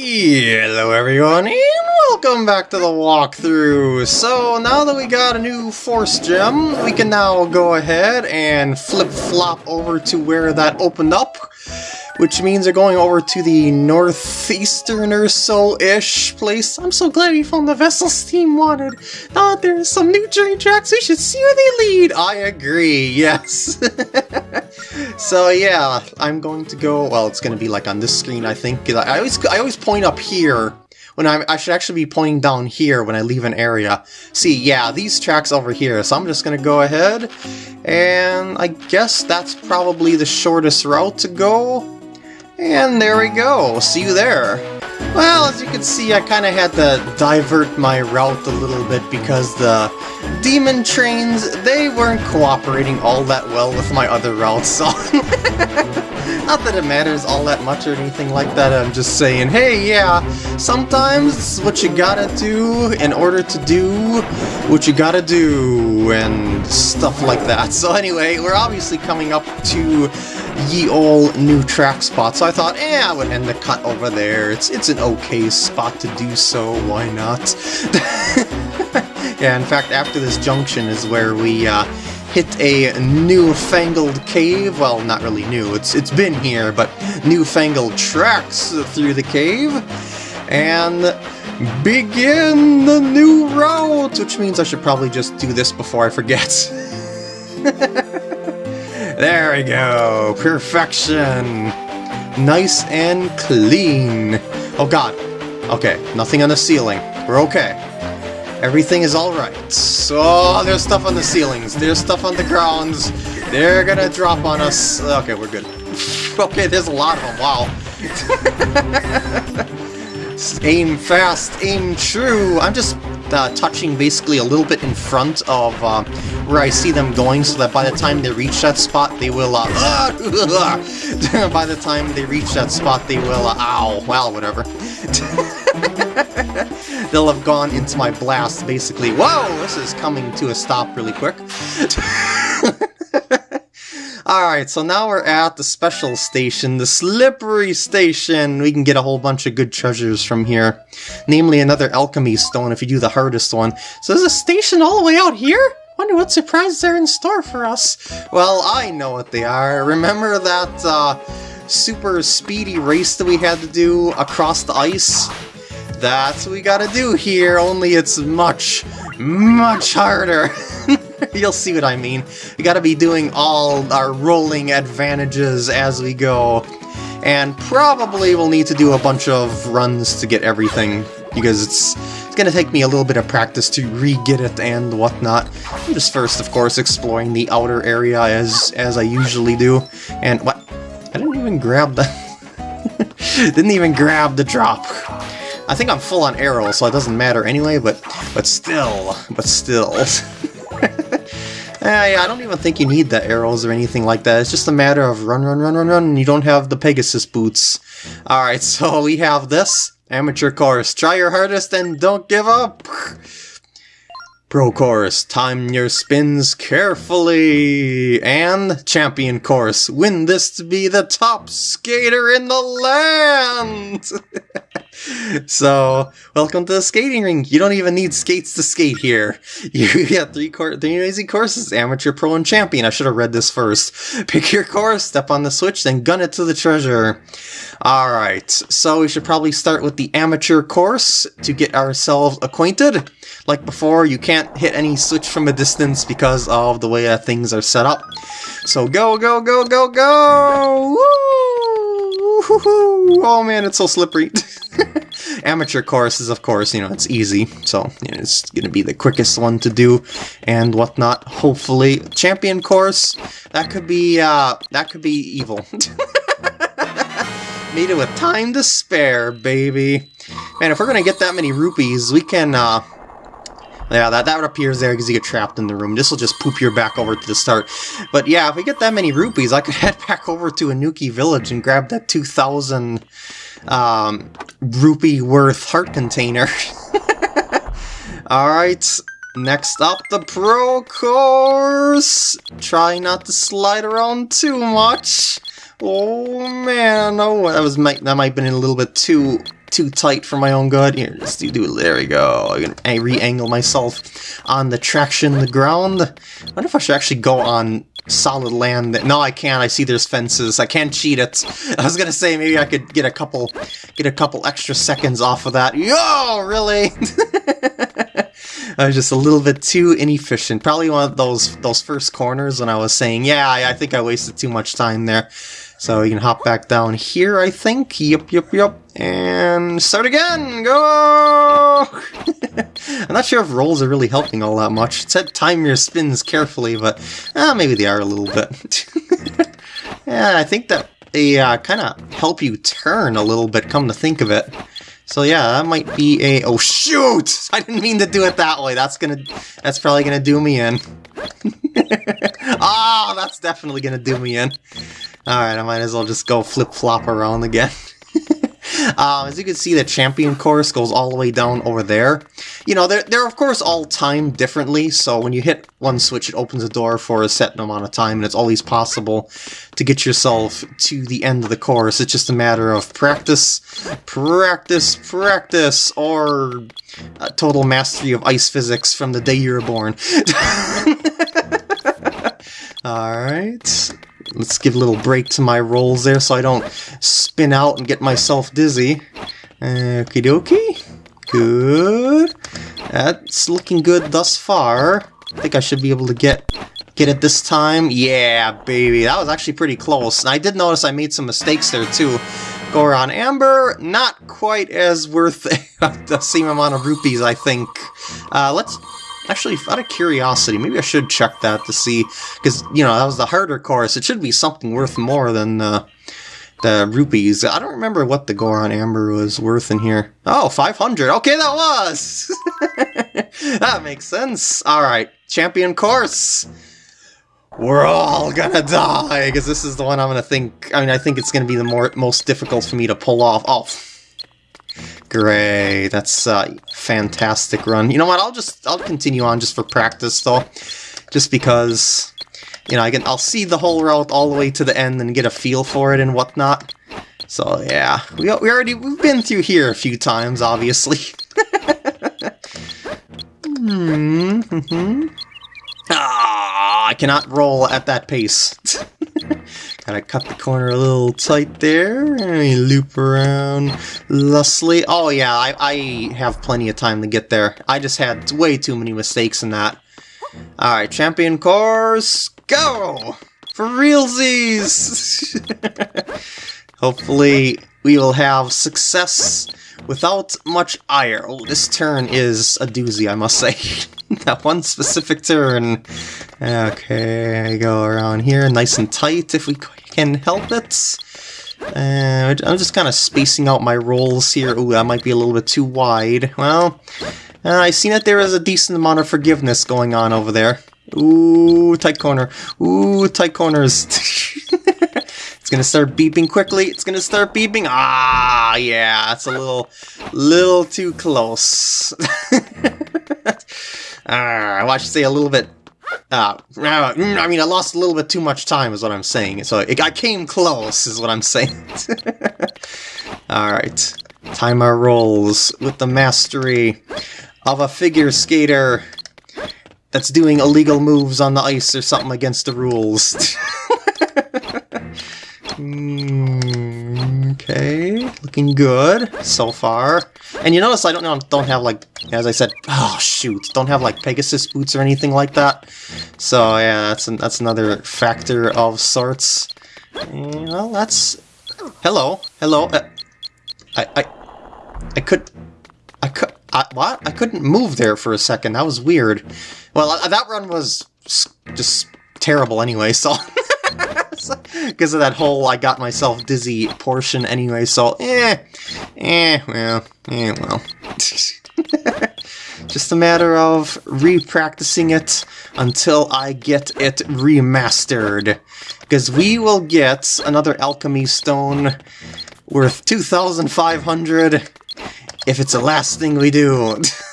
Hello everyone, and welcome back to the walkthrough! So, now that we got a new Force Gem, we can now go ahead and flip-flop over to where that opened up, which means we're going over to the northeastern or so-ish place. I'm so glad we found the vessel Steam wanted. That there's some new train tracks, we should see where they lead! I agree, yes! so yeah, I'm going to go, well, it's going to be like on this screen, I think. I always, I always point up here when I'm, I should actually be pointing down here when I leave an area. See, yeah, these tracks over here, so I'm just going to go ahead, and I guess that's probably the shortest route to go. And there we go, see you there. Well, as you can see, I kind of had to divert my route a little bit because the demon trains, they weren't cooperating all that well with my other routes, so... Not that it matters all that much or anything like that, I'm just saying, hey, yeah, sometimes what you gotta do in order to do what you gotta do, and stuff like that. So anyway, we're obviously coming up to ye ol' new track spot, so I thought, eh, I would end the cut over there. It's, it's an okay spot to do so, why not? yeah, in fact, after this junction is where we, uh, hit a newfangled cave. Well, not really new, it's it's been here, but newfangled tracks through the cave. And begin the new route, which means I should probably just do this before I forget. there we go, perfection. Nice and clean. Oh god. Okay, nothing on the ceiling. We're okay. Everything is alright. So, there's stuff on the ceilings, there's stuff on the grounds. They're gonna drop on us. Okay, we're good. okay, there's a lot of them, wow. aim fast, aim true. I'm just uh, touching basically a little bit in front of uh, where I see them going so that by the time they reach that spot, they will, uh, by the time they reach that spot, they will, uh, ow, well, whatever. They'll have gone into my blast, basically. Whoa, this is coming to a stop really quick. Alright, so now we're at the special station, the Slippery Station. We can get a whole bunch of good treasures from here. Namely, another alchemy stone if you do the hardest one. So there's a station all the way out here? Wonder what surprises are in store for us. Well, I know what they are. Remember that uh, super speedy race that we had to do across the ice? That's what we gotta do here, only it's much, much harder. You'll see what I mean. We gotta be doing all our rolling advantages as we go. And probably we'll need to do a bunch of runs to get everything, because it's, it's gonna take me a little bit of practice to re-get it and whatnot. I'm just first, of course, exploring the outer area as, as I usually do. And what? I didn't even grab the... didn't even grab the drop. I think I'm full on arrows, so it doesn't matter anyway, but but still, but still. Eh, yeah, I don't even think you need the arrows or anything like that. It's just a matter of run, run, run, run, run, and you don't have the Pegasus boots. Alright, so we have this. Amateur course. Try your hardest and don't give up! Pro course, time your spins carefully! And champion course, win this to be the top skater in the land! so, welcome to the skating rink. You don't even need skates to skate here. You get three, three amazing courses, amateur, pro, and champion. I should have read this first. Pick your course, step on the switch, then gun it to the treasure. Alright, so we should probably start with the amateur course to get ourselves acquainted. Like before, you can't hit any switch from a distance because of the way that things are set up. So go, go, go, go, go! Woo! Oh man, it's so slippery. Amateur course is, of course, you know, it's easy, so you know, it's to be the quickest one to do and whatnot, hopefully. Champion course, that could be, uh, that could be evil. Made it with time to spare, baby. Man, if we're to get that many rupees, we can, uh, yeah, that, that appears there because you get trapped in the room. This will just poop your back over to the start. But yeah, if we get that many rupees, I could head back over to Anouki Village and grab that 2,000 um, rupee worth heart container. Alright, next up the pro course! Try not to slide around too much. Oh man, oh, that was might that might have been a little bit too too tight for my own good. Here, just do, do there we go. Gonna re-angle myself on the traction the ground. I wonder if I should actually go on solid land. No, I can't. I see there's fences. I can't cheat it. I was gonna say maybe I could get a couple get a couple extra seconds off of that. Yo, really? I was just a little bit too inefficient. Probably one of those those first corners when I was saying, yeah, I, I think I wasted too much time there. So you can hop back down here, I think. Yup, yup, yup. And start again! Go! I'm not sure if rolls are really helping all that much. It said time your spins carefully, but eh, maybe they are a little bit. yeah, I think that they uh, kind of help you turn a little bit, come to think of it. So yeah, that might be a... Oh, shoot! I didn't mean to do it that way. That's gonna... That's probably gonna do me in. Ah, oh, that's definitely gonna do me in. Alright, I might as well just go flip-flop around again. um, as you can see, the champion course goes all the way down over there. You know, they're, they're of course all timed differently, so when you hit one switch, it opens a door for a set amount of time, and it's always possible to get yourself to the end of the course. It's just a matter of practice, practice, practice, or total mastery of ice physics from the day you were born. Alright, let's give a little break to my rolls there so I don't spin out and get myself dizzy. Okie dokie. Good. That's looking good thus far. I think I should be able to get get it this time. Yeah, baby. That was actually pretty close. And I did notice I made some mistakes there too. Goron Amber, not quite as worth the same amount of rupees, I think. Uh, let's Actually, out of curiosity, maybe I should check that to see, because, you know, that was the harder course. It should be something worth more than uh, the rupees. I don't remember what the Goron Amber was worth in here. Oh, 500. Okay, that was! that makes sense. Alright, champion course. We're all gonna die, because this is the one I'm gonna think... I mean, I think it's gonna be the more most difficult for me to pull off. Oh, Great, that's a fantastic run. You know what? I'll just I'll continue on just for practice though, just because you know I can I'll see the whole route all the way to the end and get a feel for it and whatnot. So yeah, we we already we've been through here a few times, obviously. hmm. hmm. Ah, I cannot roll at that pace. Gotta cut the corner a little tight there, and we loop around lustily. Oh yeah, I, I have plenty of time to get there. I just had way too many mistakes in that. Alright, champion course, go! For realsies! Hopefully we will have success without much ire. Oh, this turn is a doozy, I must say. that one specific turn. Okay, go around here, nice and tight if we can help it. Uh, I'm just kind of spacing out my rolls here. Ooh, that might be a little bit too wide. Well, uh, I see that there is a decent amount of forgiveness going on over there. Ooh, tight corner. Ooh, tight corners. it's gonna start beeping quickly. It's gonna start beeping. Ah, yeah, it's a little, little too close. ah, I should say a little bit uh, I mean, I lost a little bit too much time is what I'm saying. So it, I came close is what I'm saying. Alright. Time our rolls with the mastery of a figure skater that's doing illegal moves on the ice or something against the rules. mm, okay, looking good so far. And you notice I don't don't have like, as I said, oh shoot, don't have like Pegasus boots or anything like that. So yeah, that's an, that's another factor of sorts. And, well, that's hello, hello. Uh, I I I could I could I, what? I couldn't move there for a second. That was weird. Well, that run was just terrible anyway. So. because of that whole I got myself dizzy portion anyway, so eh, eh, well, eh, well. Just a matter of re-practicing it until I get it remastered. Because we will get another alchemy stone worth 2,500 if it's the last thing we do.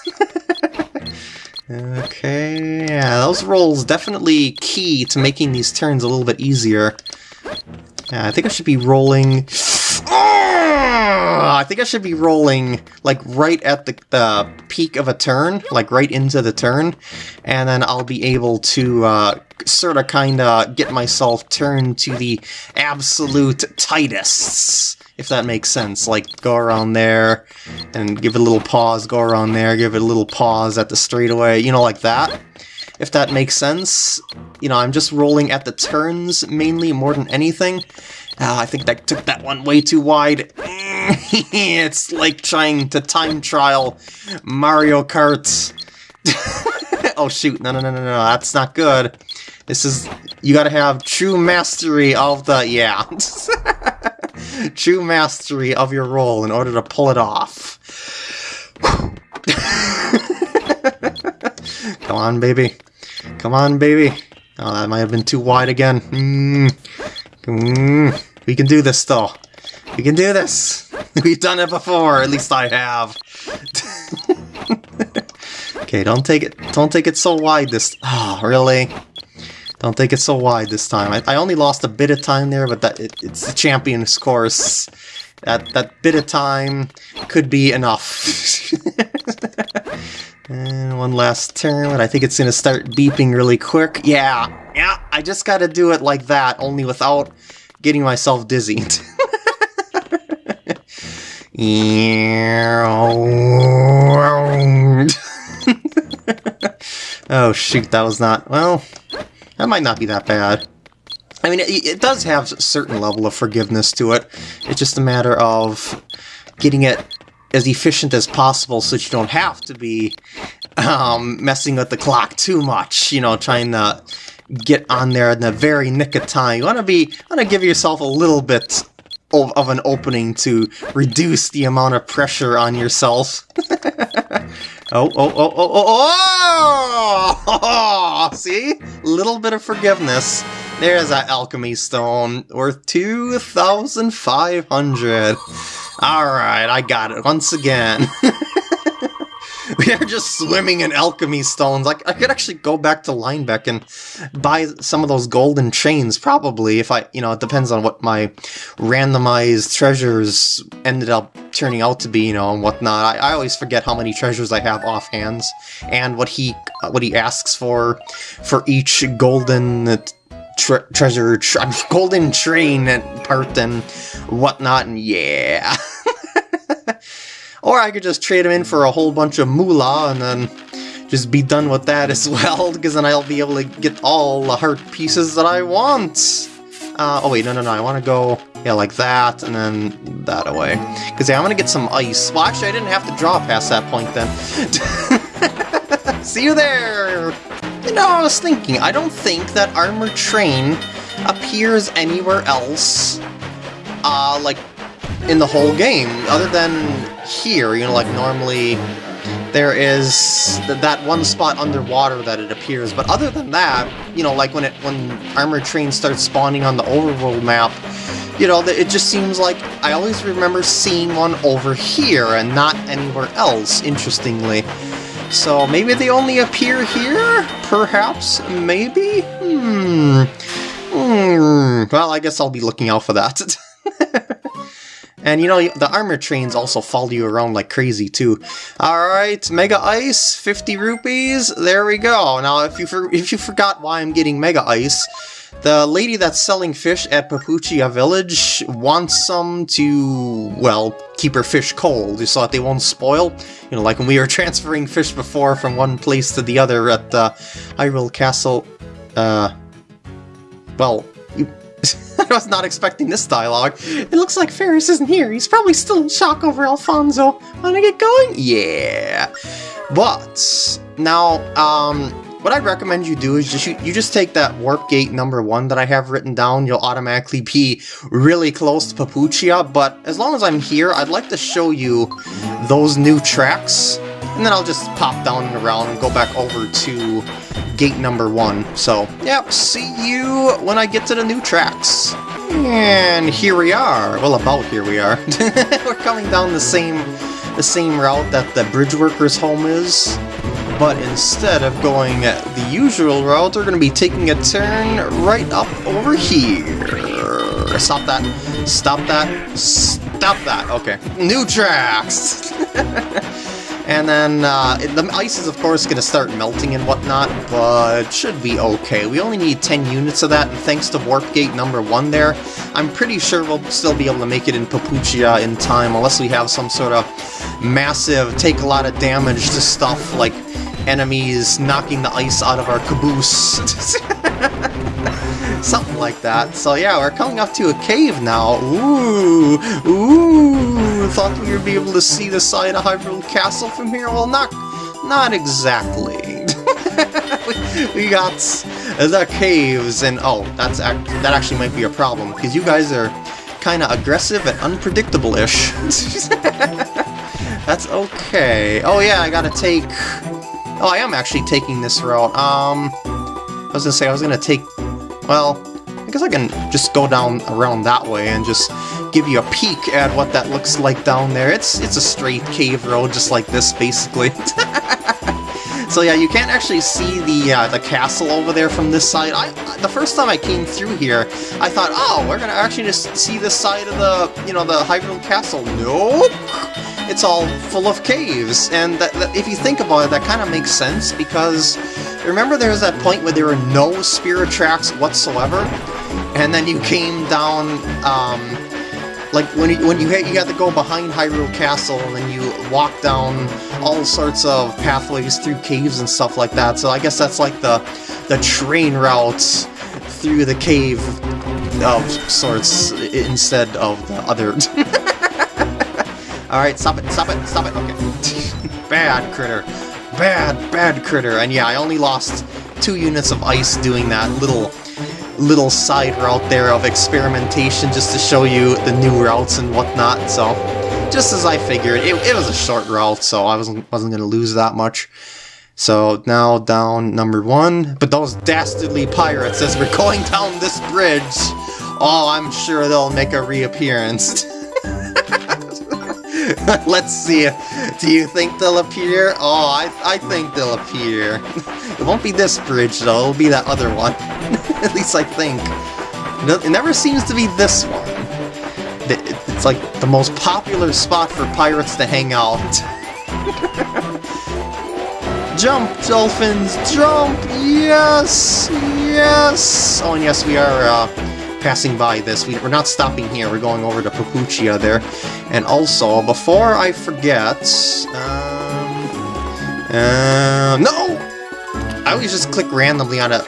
Okay, yeah, those rolls definitely key to making these turns a little bit easier. Yeah, I think I should be rolling... I think I should be rolling like right at the, the peak of a turn, like right into the turn, and then I'll be able to uh, sort of kind of get myself turned to the absolute tightest, if that makes sense. Like go around there and give it a little pause, go around there, give it a little pause at the straightaway, you know, like that. If that makes sense. You know, I'm just rolling at the turns mainly more than anything. Uh, I think that took that one way too wide. it's like trying to time trial Mario Kart. oh shoot, no, no, no, no, no, that's not good. This is, you gotta have true mastery of the, yeah. true mastery of your roll in order to pull it off. Come on, baby. Come on, baby. Oh, that might have been too wide again. Mm. Mm. We can do this, though. We can do this. We've done it before. At least I have. okay, don't take it. Don't take it so wide this. Oh, really? Don't take it so wide this time. I, I only lost a bit of time there, but that it, it's the champion's course. That that bit of time could be enough. and one last turn, but I think it's going to start beeping really quick. Yeah, yeah, I just got to do it like that, only without getting myself dizzy. oh shoot, that was not... Well, that might not be that bad. I mean, it, it, does have a certain level of forgiveness to it. It's just a matter of getting it as efficient as possible so you don't have to be um, messing with the clock too much, you know, trying to get on there in the very nick of time. You want to be, want to give yourself a little bit of, of an opening to reduce the amount of pressure on yourself. Oh, oh, oh, oh, oh, oh! oh! See? Little bit of forgiveness. There's that alchemy stone, worth 2,500. Alright, I got it once again. we are just swimming in alchemy stones. Like I could actually go back to Linebeck and buy some of those golden chains, probably, if I, you know, it depends on what my randomized treasures ended up turning out to be, you know, and whatnot. I, I always forget how many treasures I have offhand, and what he what he asks for for each golden tre treasure, tre golden train part and whatnot, and yeah. Or I could just trade them in for a whole bunch of moolah and then just be done with that as well, because then I'll be able to get all the heart pieces that I want. Uh, oh wait, no, no, no, I want to go, yeah, like that, and then that away. Because, yeah, I'm going to get some ice. Well, actually, I didn't have to draw past that point then. See you there! You know, I was thinking, I don't think that Armor Train appears anywhere else, uh, like, in the whole game, other than here, you know, like normally there is th that one spot underwater that it appears, but other than that, you know, like when it when Armored Train starts spawning on the overworld map, you know, it just seems like I always remember seeing one over here and not anywhere else, interestingly. So maybe they only appear here? Perhaps? Maybe? Hmm. Hmm. Well, I guess I'll be looking out for that. And you know, the armor trains also follow you around like crazy too. Alright, Mega Ice, 50 rupees, there we go. Now, if you, if you forgot why I'm getting Mega Ice, the lady that's selling fish at Papuchia Village wants some to, well, keep her fish cold so that they won't spoil. You know, like when we were transferring fish before from one place to the other at the Hyrule Castle. Uh, well, I was not expecting this dialogue. It looks like Ferrus isn't here. He's probably still in shock over Alfonso. Wanna get going? Yeah. But, now, um, what I'd recommend you do is just you, you just take that warp gate number one that I have written down, you'll automatically be really close to Papuchia, but as long as I'm here, I'd like to show you those new tracks, and then I'll just pop down and around and go back over to gate number one. So, yep, see you when I get to the new tracks. And here we are. Well, about here we are. We're coming down the same the same route that the bridge worker's home is. But instead of going the usual route, we're going to be taking a turn right up over here. Stop that. Stop that. Stop that. Okay. New tracks! and then uh, the ice is of course going to start melting and whatnot, but should be okay. We only need 10 units of that, and thanks to Warp Gate number 1 there, I'm pretty sure we'll still be able to make it in Papuchia in time, unless we have some sort of massive, take a lot of damage to stuff like enemies knocking the ice out of our caboose. Something like that. So yeah, we're coming up to a cave now. Ooh, ooh. Thought we would be able to see the side of Hyrule Castle from here. Well, not, not exactly. we got the caves, and oh, that's act that actually might be a problem because you guys are kind of aggressive and unpredictable-ish. that's okay. Oh yeah, I gotta take. Oh, I am actually taking this route. Um, I was gonna say I was gonna take well, I guess I can just go down around that way and just give you a peek at what that looks like down there. It's it's a straight cave road just like this, basically. so yeah, you can't actually see the uh, the castle over there from this side. I The first time I came through here, I thought, oh, we're to actually just see this side of the, you know, the Hyrule Castle. Nope! It's all full of caves, and that, that, if you think about it, that kind of makes sense, because Remember there was that point where there were no spirit tracks whatsoever? And then you came down, um, like when you, when you had, you had to go behind Hyrule Castle and then you walk down all sorts of pathways through caves and stuff like that. So I guess that's like the the train routes through the cave of sorts instead of the other. Alright, stop it, stop it, stop it, okay. Bad critter bad, bad critter. And yeah, I only lost two units of ice doing that little little side route there of experimentation just to show you the new routes and whatnot, so just as I figured, it, it was a short route, so I wasn't, wasn't going to lose that much. So now down number one, but those dastardly pirates as we're going down this bridge, oh, I'm sure they'll make a reappearance. Let's see. Do you think they'll appear? Oh, I, I think they'll appear. it won't be this bridge, though. It'll be that other one. At least I think. It never seems to be this one. It's like the most popular spot for pirates to hang out. jump, dolphins, jump! Yes! Yes! Oh, and yes, we are, uh, passing by this. We, are not stopping here, we're going over to Papuchia there. And also, before I forget... Um, uh, no! I always just click randomly on a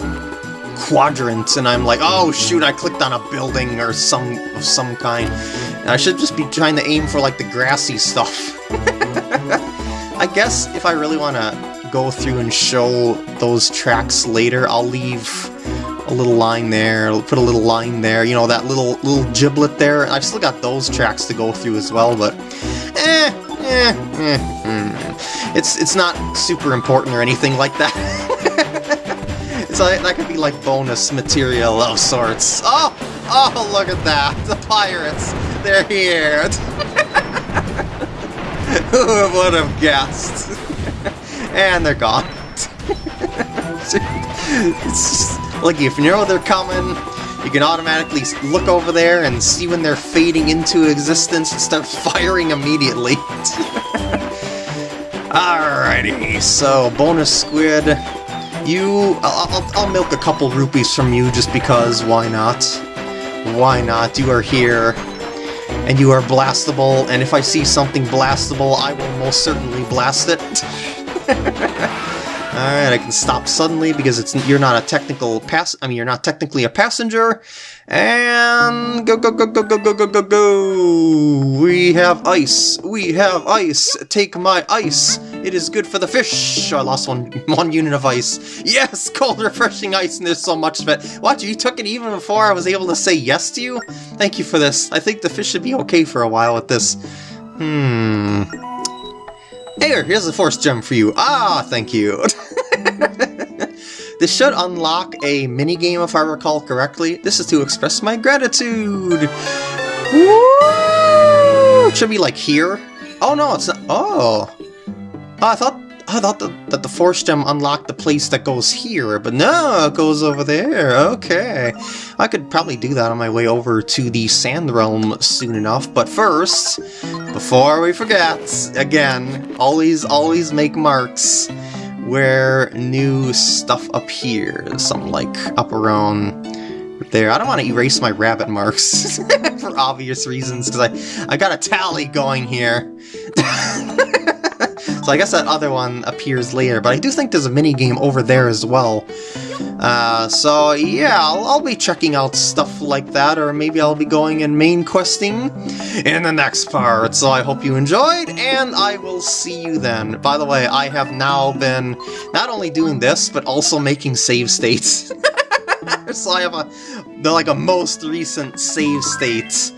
quadrant, and I'm like, oh shoot, I clicked on a building or some of some kind. And I should just be trying to aim for like the grassy stuff. I guess if I really want to go through and show those tracks later, I'll leave a little line there, put a little line there, you know, that little little giblet there. I've still got those tracks to go through as well, but eh, eh, eh, mm. it's it's not super important or anything like that. it's like, that could be like bonus material of sorts. Oh, oh, look at that, the pirates, they're here. Who would have guessed? and they're gone. it's just, like, if you know they're coming, you can automatically look over there and see when they're fading into existence and start firing immediately. Alrighty, so bonus squid. You, I'll, I'll, I'll milk a couple rupees from you just because, why not? Why not? You are here, and you are blastable, and if I see something blastable, I will most certainly blast it. Alright, I can stop suddenly because it's you're not a technical pass I mean you're not technically a passenger. And go go go go go go go go go We have ice. We have ice. Take my ice. It is good for the fish. I lost one one unit of ice. Yes, cold refreshing ice and there's so much of it. Watch, you took it even before I was able to say yes to you? Thank you for this. I think the fish should be okay for a while with this. Hmm. Here, here's a force gem for you. Ah, thank you. this should unlock a minigame if I recall correctly. This is to express my gratitude. Woo! It should be like here. Oh no, it's not. Oh. I thought I thought that the Force Gem unlocked the place that goes here, but no, it goes over there. Okay. I could probably do that on my way over to the Sand Realm soon enough, but first, before we forget, again, always, always make marks where new stuff appears. Something like up around there. I don't want to erase my rabbit marks for obvious reasons, because I, I got a tally going here. so I guess that other one appears later, but I do think there's a mini game over there as well. Uh, so yeah, I'll, I'll, be checking out stuff like that, or maybe I'll be going and main questing in the next part. So I hope you enjoyed, and I will see you then. By the way, I have now been not only doing this, but also making save states. so I have a, the, like a most recent save states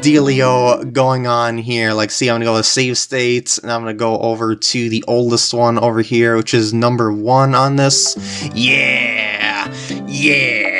dealio going on here. Like, see, I'm gonna go to save states, and I'm gonna go over to the oldest one over here, which is number one on this. Yeah! Yeah!